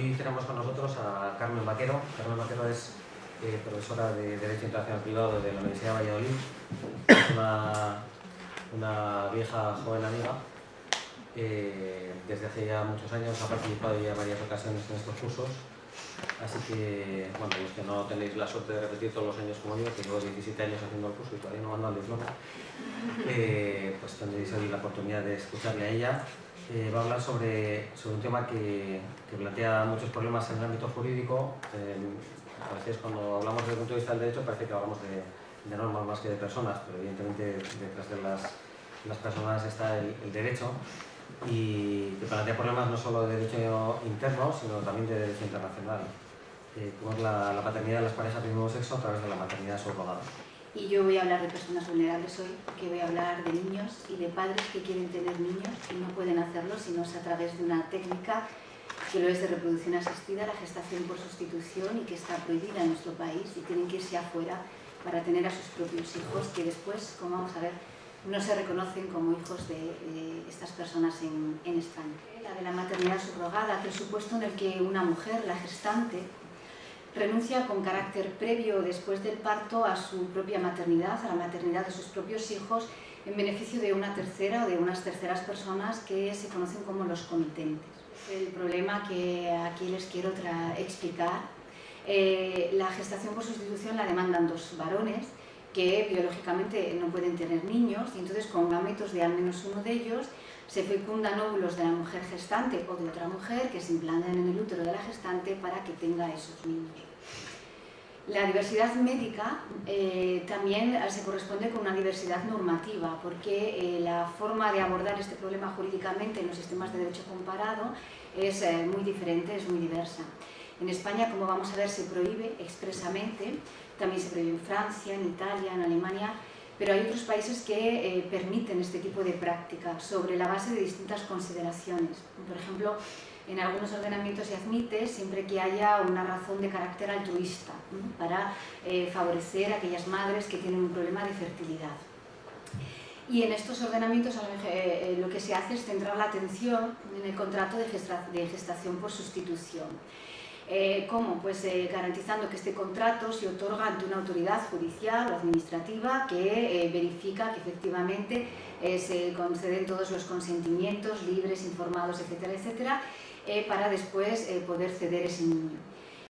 hoy tenemos con nosotros a Carmen Vaquero. Carmen Vaquero es eh, profesora de Derecho Internacional Privado de la Universidad de Valladolid. Es una, vieja joven amiga. Eh, desde hace ya muchos años ha participado ya en varias ocasiones en estos cursos. Así que, bueno, los que no tenéis la suerte de repetir todos los años como yo, que llevo 17 años haciendo el curso y todavía no ando al diploma, eh, pues tendréis hoy la oportunidad de escucharle a ella eh, va a hablar sobre, sobre un tema que, plantea muchos problemas en el ámbito jurídico. Eh, a veces cuando hablamos desde el punto de vista del derecho parece que hablamos de, de normas más que de personas, pero evidentemente detrás de las, las personas está el, derecho y que plantea problemas no solo de derecho interno, sino también de derecho internacional, eh, como es la, la paternidad de las parejas del mismo sexo a través de la maternidad subrogada. Y yo voy a hablar de personas vulnerables hoy, porque voy a hablar de niños y de padres que quieren tener niños y no pueden hacerlo si no es a través de una técnica que lo es de reproducción asistida, la gestación por sustitución y que está prohibida en nuestro país y tienen que irse afuera para tener a sus propios hijos que después, como vamos a ver, no se reconocen como hijos de, de estas personas en, en España. La de la maternidad subrogada, que es supuesto en el que una mujer, la gestante, renuncia con carácter previo después del parto a su propia maternidad, a la maternidad de sus propios hijos, en beneficio de una tercera o de unas terceras personas que se conocen como los comitentes. El problema que aquí les quiero explicar, eh, la gestación por sustitución la demandan dos varones que biológicamente no pueden tener niños y entonces con gametos de al menos uno de ellos se fecundan óvulos de la mujer gestante o de otra mujer que se implantan en el útero de la gestante para que tenga esos niños. La diversidad médica eh, también se corresponde con una diversidad normativa, porque eh, la forma de abordar este problema jurídicamente en los sistemas de derecho comparado es eh, muy diferente, es muy diversa. En España, como vamos a ver, se prohíbe expresamente, también se prohíbe en Francia, en Italia, en Alemania, pero hay otros países que eh, permiten este tipo de práctica sobre la base de distintas consideraciones. Por ejemplo, en algunos ordenamientos se admite siempre que haya una razón de carácter altruista para eh, favorecer a aquellas madres que tienen un problema de fertilidad. Y en estos ordenamientos eh, lo que se hace es centrar la atención en el contrato de gestación por sustitución. Eh, ¿Cómo? Pues eh, garantizando que este contrato se otorga ante una autoridad judicial o administrativa que eh, verifica que efectivamente se conceden todos los consentimientos libres, informados, etcétera, etcétera, para después poder ceder ese niño.